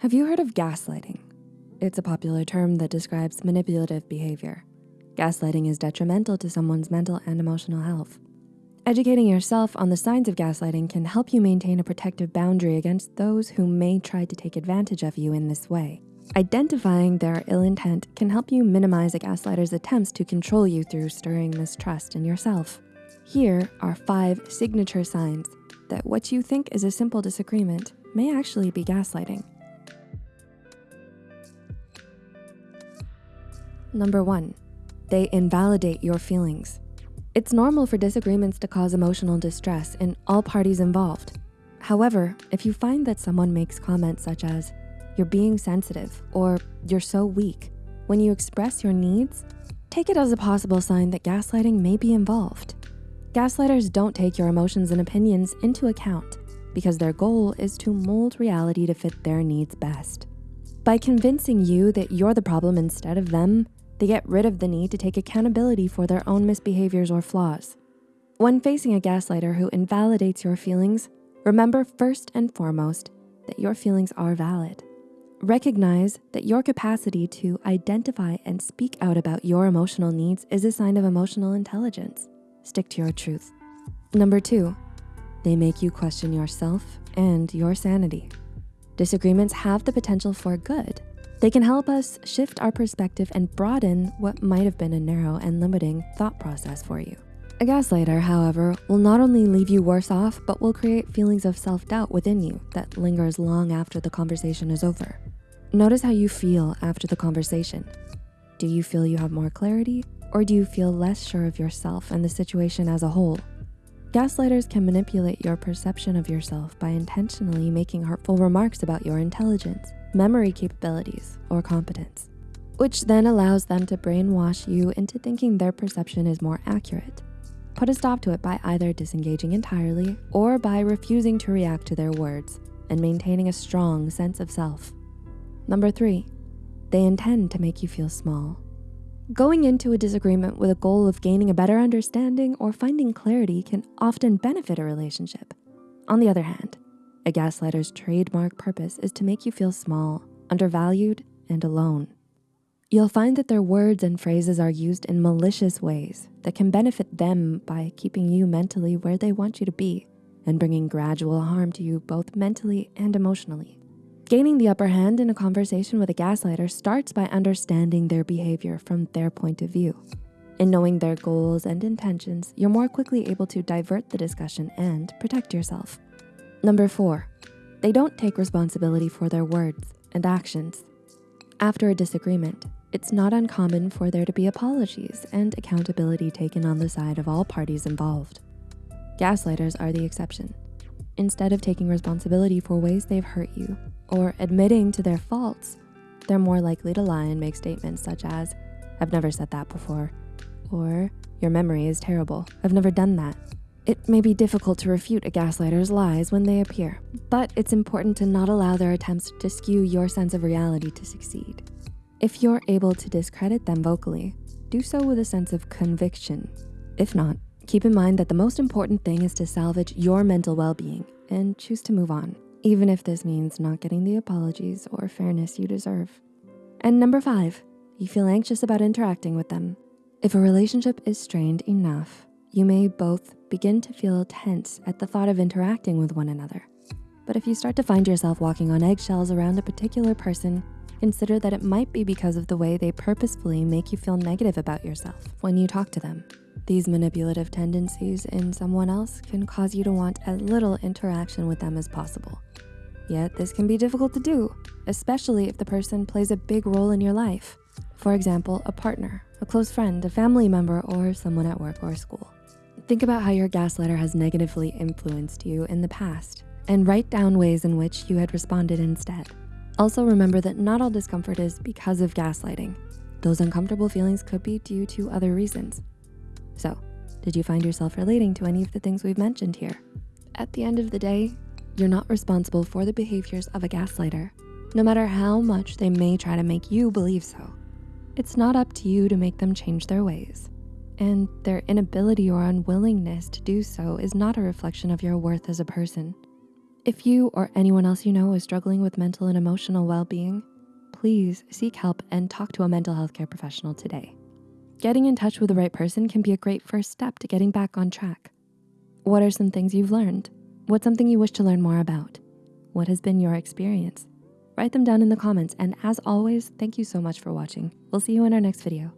Have you heard of gaslighting? It's a popular term that describes manipulative behavior. Gaslighting is detrimental to someone's mental and emotional health. Educating yourself on the signs of gaslighting can help you maintain a protective boundary against those who may try to take advantage of you in this way. Identifying their ill intent can help you minimize a gaslighter's attempts to control you through stirring mistrust in yourself. Here are five signature signs that what you think is a simple disagreement may actually be gaslighting. Number one, they invalidate your feelings. It's normal for disagreements to cause emotional distress in all parties involved. However, if you find that someone makes comments such as, you're being sensitive, or you're so weak, when you express your needs, take it as a possible sign that gaslighting may be involved. Gaslighters don't take your emotions and opinions into account because their goal is to mold reality to fit their needs best. By convincing you that you're the problem instead of them, they get rid of the need to take accountability for their own misbehaviors or flaws. When facing a gaslighter who invalidates your feelings, remember first and foremost that your feelings are valid. Recognize that your capacity to identify and speak out about your emotional needs is a sign of emotional intelligence. Stick to your truth. Number two, they make you question yourself and your sanity. Disagreements have the potential for good they can help us shift our perspective and broaden what might have been a narrow and limiting thought process for you. A gaslighter, however, will not only leave you worse off, but will create feelings of self-doubt within you that lingers long after the conversation is over. Notice how you feel after the conversation. Do you feel you have more clarity or do you feel less sure of yourself and the situation as a whole? Gaslighters can manipulate your perception of yourself by intentionally making hurtful remarks about your intelligence, memory capabilities, or competence, which then allows them to brainwash you into thinking their perception is more accurate. Put a stop to it by either disengaging entirely or by refusing to react to their words and maintaining a strong sense of self. Number three, they intend to make you feel small. Going into a disagreement with a goal of gaining a better understanding or finding clarity can often benefit a relationship. On the other hand, a gaslighter's trademark purpose is to make you feel small, undervalued, and alone. You'll find that their words and phrases are used in malicious ways that can benefit them by keeping you mentally where they want you to be and bringing gradual harm to you both mentally and emotionally. Gaining the upper hand in a conversation with a gaslighter starts by understanding their behavior from their point of view. In knowing their goals and intentions, you're more quickly able to divert the discussion and protect yourself. Number four, they don't take responsibility for their words and actions. After a disagreement, it's not uncommon for there to be apologies and accountability taken on the side of all parties involved. Gaslighters are the exception. Instead of taking responsibility for ways they've hurt you or admitting to their faults, they're more likely to lie and make statements such as, I've never said that before, or your memory is terrible, I've never done that, it may be difficult to refute a gaslighter's lies when they appear, but it's important to not allow their attempts to skew your sense of reality to succeed. If you're able to discredit them vocally, do so with a sense of conviction. If not, keep in mind that the most important thing is to salvage your mental well-being and choose to move on, even if this means not getting the apologies or fairness you deserve. And number five, you feel anxious about interacting with them. If a relationship is strained enough, you may both begin to feel tense at the thought of interacting with one another. But if you start to find yourself walking on eggshells around a particular person, consider that it might be because of the way they purposefully make you feel negative about yourself when you talk to them. These manipulative tendencies in someone else can cause you to want as little interaction with them as possible. Yet this can be difficult to do, especially if the person plays a big role in your life. For example, a partner, a close friend, a family member, or someone at work or school. Think about how your gaslighter has negatively influenced you in the past and write down ways in which you had responded instead. Also remember that not all discomfort is because of gaslighting. Those uncomfortable feelings could be due to other reasons. So, did you find yourself relating to any of the things we've mentioned here? At the end of the day, you're not responsible for the behaviors of a gaslighter, no matter how much they may try to make you believe so. It's not up to you to make them change their ways and their inability or unwillingness to do so is not a reflection of your worth as a person. If you or anyone else you know is struggling with mental and emotional well-being, please seek help and talk to a mental health care professional today. Getting in touch with the right person can be a great first step to getting back on track. What are some things you've learned? What's something you wish to learn more about? What has been your experience? Write them down in the comments. And as always, thank you so much for watching. We'll see you in our next video.